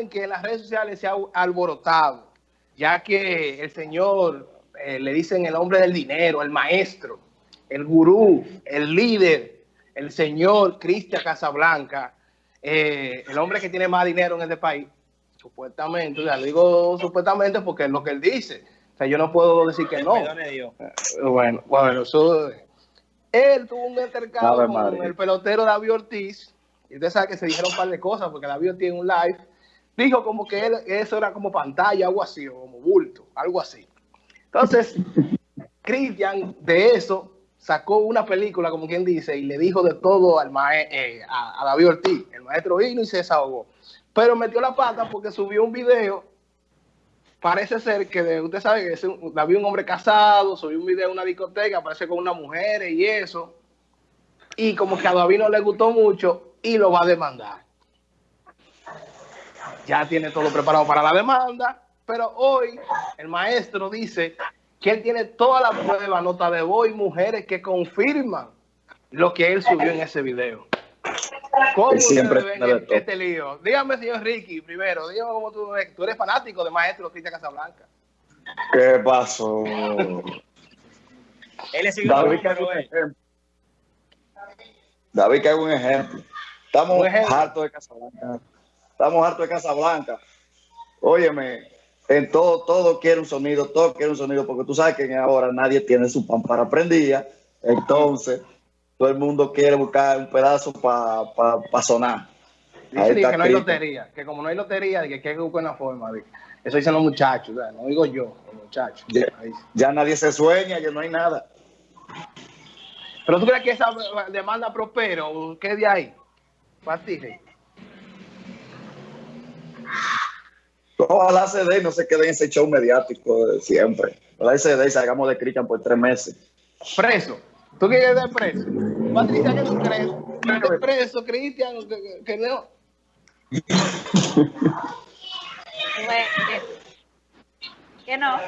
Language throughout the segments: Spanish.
saben que en las redes sociales se ha alborotado, ya que el señor eh, le dicen el hombre del dinero, el maestro, el gurú, el líder, el señor Cristian Casablanca, eh, el hombre que tiene más dinero en este país, supuestamente, o digo supuestamente porque es lo que él dice. O sea, yo no puedo decir que no. Eh, bueno, bueno, eso... Él tuvo un intercambio con el pelotero David Ortiz, y usted sabe que se dijeron un par de cosas, porque David Ortiz en un live dijo como que él, eso era como pantalla, algo así, o como bulto, algo así. Entonces, Cristian de eso sacó una película, como quien dice, y le dijo de todo al eh, a, David Ortiz. El maestro vino y se desahogó. Pero metió la pata porque subió un video. Parece ser que usted sabe que es un, David un hombre casado, subió un video en una discoteca, aparece con una mujer y eso. Y como que a David no le gustó mucho y lo va a demandar. Ya tiene todo preparado para la demanda, pero hoy el maestro dice que él tiene toda la prueba, nota de voz y mujeres que confirman lo que él subió en ese video. ¿Cómo siempre ven este lío? Dígame, señor Ricky, primero, dígame cómo tú ves. Tú eres fanático de Maestro Cristian Casablanca. ¿Qué pasó? él es David, que David, que hago un ejemplo. Estamos hartos de Casablanca. Estamos hartos de Casablanca. Óyeme, en todo, todo quiere un sonido, todo quiere un sonido, porque tú sabes que ahora nadie tiene su pan para prendía, entonces todo el mundo quiere buscar un pedazo para sonar. Dice que no hay lotería, que como no hay lotería, que hay que buscar una forma. eso dicen los muchachos, no digo yo, los muchachos. Ya, nadie se sueña, ya no hay nada. Pero tú crees que esa demanda prospero, ¿qué de ahí? Ojalá CD no se quede en ese show mediático de siempre. Ojalá CD y salgamos de Cristian por tres meses. Preso. ¿Tú quieres de preso? Patricia, ¿qué tú crees? ¿Qué preso, Cristian? ¿Que, no? que no.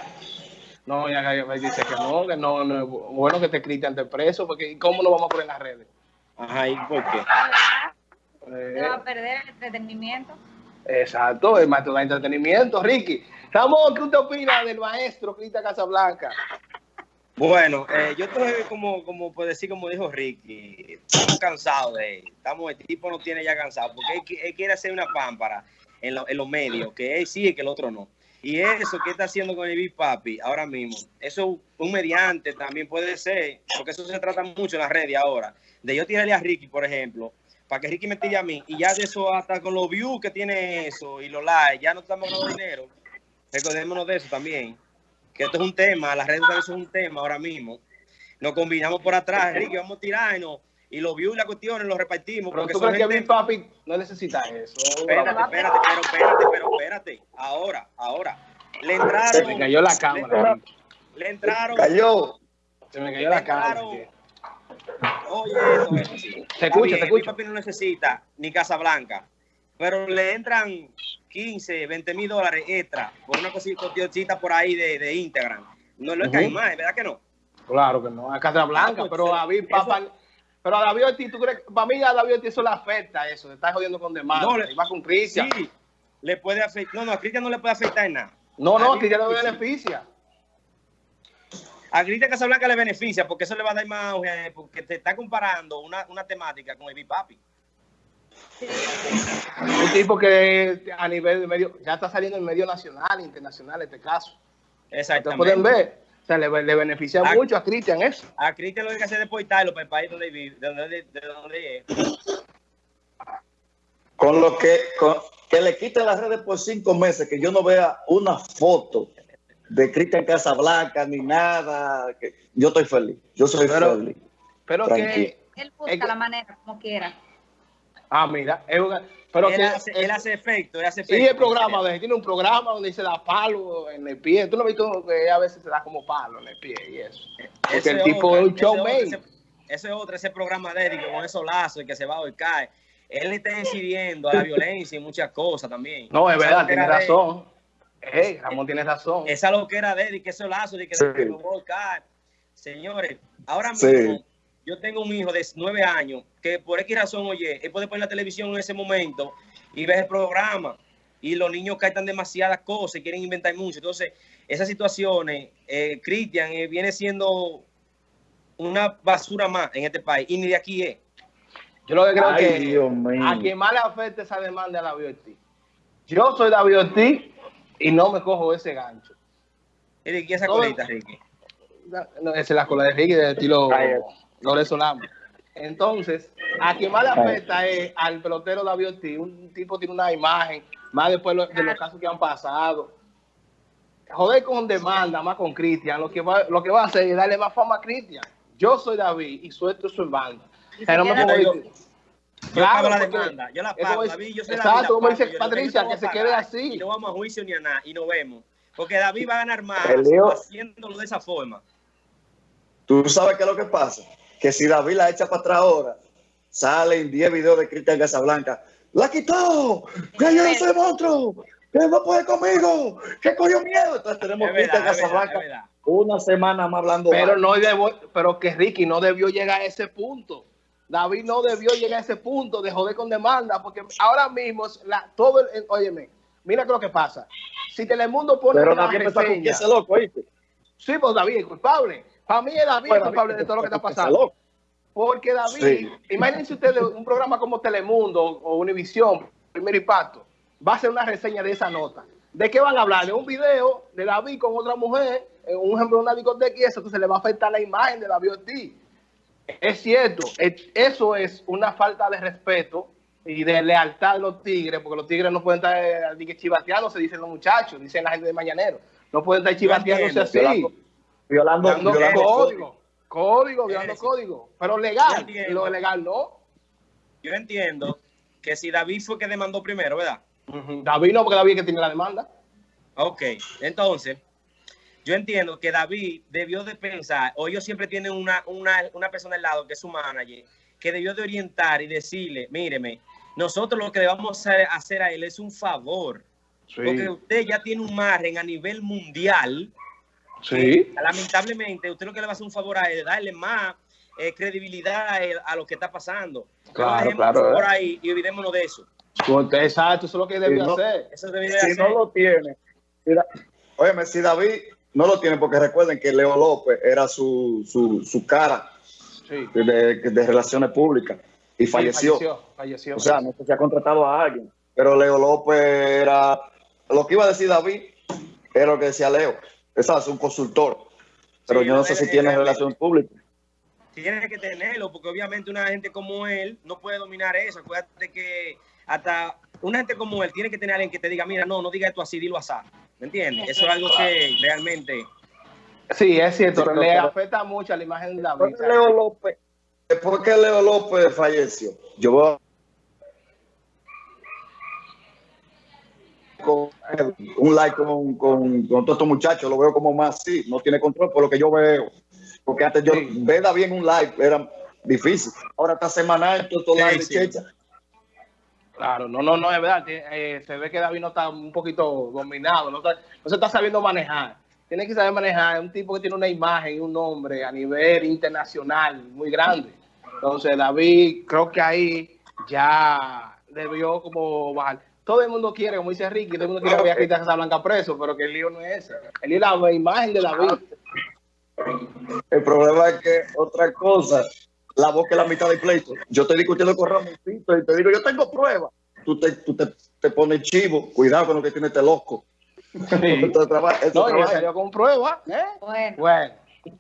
No, ya me dice que no, que no, no bueno que te Cristian de preso, porque ¿cómo lo vamos a poner en las redes? Ajá, ¿y por qué? Se va a perder el entretenimiento. Exacto, el maestro de entretenimiento, Ricky. Ramón, ¿qué usted opina del maestro Cristian Casablanca? Bueno, eh, yo estoy como, como puede decir, como dijo Ricky, estamos cansados de él. Estamos, el tipo no tiene ya cansado, porque él, quiere hacer una pámpara en, en los medios, que él sí y que el otro no. Y eso que está haciendo con el Big Papi ahora mismo, eso un mediante también puede ser, porque eso se trata mucho en las redes ahora. De yo tirarle a Ricky, por ejemplo, para que Ricky me tire a mí. Y ya de eso, hasta con los views que tiene eso y los likes, ya no estamos ganando dinero. Recordémonos de eso también. Que esto es un tema, las redes sociales son un tema ahora mismo. Nos combinamos por atrás, Ricky, vamos a tirarnos. Y los views y las cuestiones los repartimos. Pero tú crees que mi papi no necesita eso. Espérate, espérate, pero espérate, pero espérate. Ahora, ahora. Le entraron. Se me cayó la cámara. Le entraron. Cayó. Se me cayó la cámara. Oye, Escucha. papi no necesita ni Casa Blanca, pero le entran 15, 20 mil dólares extra por una cosita por ahí de, de Instagram. No lo es más, ¿verdad que no? Claro que no, a Casa Blanca, ah, pues, pero a David, papá, pero a David Ortiz, ¿tú crees? Para mí a David Ortiz eso le afecta eso, se está jodiendo con demanda, no, le, va con Cristian. Sí, le puede afectar, no, no, a Cristian no le puede afectar en nada. No, no, Cristian no beneficia a Cristian Casablanca le beneficia porque eso le va a dar más porque te está comparando una, temática con el Papi. Un tipo que a nivel de medio, ya está saliendo en medio nacional, internacional, este caso. Exactamente. pueden ver, o sea, le, beneficia mucho a Cristian eso. A Cristian lo que hay que hacer es deportarlo para el país donde vive, de donde, de donde es. Con lo que, que le quiten las redes por cinco meses, que yo no vea una foto de Cristian Casablanca ni nada. Que yo estoy feliz. Yo soy feliz. Pero que él busca la manera como quiera. Ah, mira, pero él, que, hace, él hace efecto, él hace efecto. Y el programa, de, tiene un programa donde se da palo en el pie. Tú no has visto que a veces se da como palo en el pie y eso. Porque el tipo es un showman. Ese es otro, ese programa de él, con esos lazos y que se va y cae. Él está incidiendo a la violencia y muchas cosas también. No, es verdad, tiene razón. Hey, Ramón tiene razón. Esa lo que era de él y que ese lazo de que sí. de Señores, ahora mismo yo tengo un hijo de nueve años que por X razón, oye, él puede poner la televisión en ese momento y ver el programa. y los niños captan demasiadas cosas y quieren inventar mucho. Entonces, esas situaciones, eh, Cristian, eh, viene siendo una basura más en este país y ni de aquí es. Yo lo que creo que a quien más le afecta esa demanda es la Ortiz. Yo soy David Ortiz y no me cojo ese gancho. ¿Y esa colita, Ricky? No, esa es la cola de Ricky de estilo Lorenzo Lama. Entonces, a quien más le afecta es al pelotero David Ortiz. Un tipo tiene una imagen, más después de los casos que han pasado. Joder con demanda, más con Cristian, lo que va, lo que va a hacer es darle más fama a Cristian. Yo soy David y suelto su banda. No me yo, claro, la demanda, yo la pago, David, yo soy Exacto, como dice Patricia, que se quede así. Y no vamos a juicio ni a nada, y no vemos. Porque David va a ganar más haciéndolo de esa forma. Tú sabes qué es lo que pasa que si David la echa para atrás ahora, salen 10 videos de Cristian Casablanca. ¡La quitó! ¡Que yo no soy monstruo! ¡Que no puede conmigo! ¡Que cogió miedo! Entonces tenemos Cristian Casablanca una semana más hablando. Pero, no pero que Ricky no debió llegar a ese punto. David no debió llegar a ese punto de joder con demanda, porque ahora mismo la, todo el, óyeme, mira lo que pasa. Si Telemundo pone pero una David reseña, está con loco, ¿oíste? Sí, pues David es culpable. Para mí es David el culpable de todo lo que está pasando. Porque David, imagínense ustedes un programa como Telemundo o Univisión, Primer Impacto, va a hacer una reseña de esa nota. ¿De qué van a hablar? De un video de David con otra mujer, un ejemplo de una discoteca y eso, entonces le va a afectar la imagen de David Ortiz. Es cierto, eso es una falta de respeto y de lealtad de los tigres, porque los tigres no pueden estar eh, chivateando, se dicen los muchachos, dicen la gente de Mañanero, no pueden estar chivateándose así violando, código, código, violando código, pero legal, y lo legal no. Yo entiendo que si David fue que demandó primero, ¿verdad? David no, porque David es que tiene la demanda. Ok, entonces, yo entiendo que David debió de pensar, o ellos siempre tienen una, una, una persona al lado que es su manager, que debió de orientar y decirle, míreme, nosotros lo que le vamos a hacer a él es un favor, porque usted ya tiene un margen a nivel mundial Sí. Lamentablemente, usted lo que le va a hacer un favor a él, darle más eh, credibilidad a, lo que está pasando. Claro, claro. Por ahí y olvidémonos de eso. Exacto, eso es lo que debe hacer. Eso si no lo tiene, mira, óyeme, si David no lo tiene, porque recuerden que Leo López era su, su, su cara de, de, relaciones públicas y falleció. falleció. O sea, no sé si ha contratado a alguien, pero Leo López era, lo que iba a decir David era lo que decía Leo es un consultor, pero yo no sé si tiene relación pública. Tiene que tenerlo, porque obviamente una gente como él no puede dominar eso. Acuérdate que hasta una gente como él tiene que tener alguien que te diga, mira, no, no diga esto así, dilo así. ¿Me entiendes? Eso es algo que realmente... Sí, es cierto, le afecta mucho a la imagen de la vida. Leo López, después que Leo López falleció, yo voy con un like con, con, con todos estos muchachos, lo veo como más así, no tiene control por lo que yo veo. Porque antes yo sí. bien un live, era difícil. Ahora está semanal, todo live sí. Claro, no, no, no, es verdad. Eh, se ve que David no está un poquito dominado, no, se está sabiendo manejar. Tiene que saber manejar. Es un tipo que tiene una imagen y un nombre a nivel internacional muy grande. Entonces, David, creo que ahí ya debió como bajar todo el mundo quiere, como dice Ricky, todo el mundo quiere ver a Cristian Casablanca preso, pero que el lío no es ese. El lío es la imagen de David. El problema es que otra cosa, la voz que la mitad del pleito. Yo estoy discutiendo con Ramoncito y te digo, yo tengo pruebas. Tú te, tú te, te pones chivo, cuidado con lo que tiene este loco. Sí. no, y salió con pruebas. ¿eh? Bueno. bueno.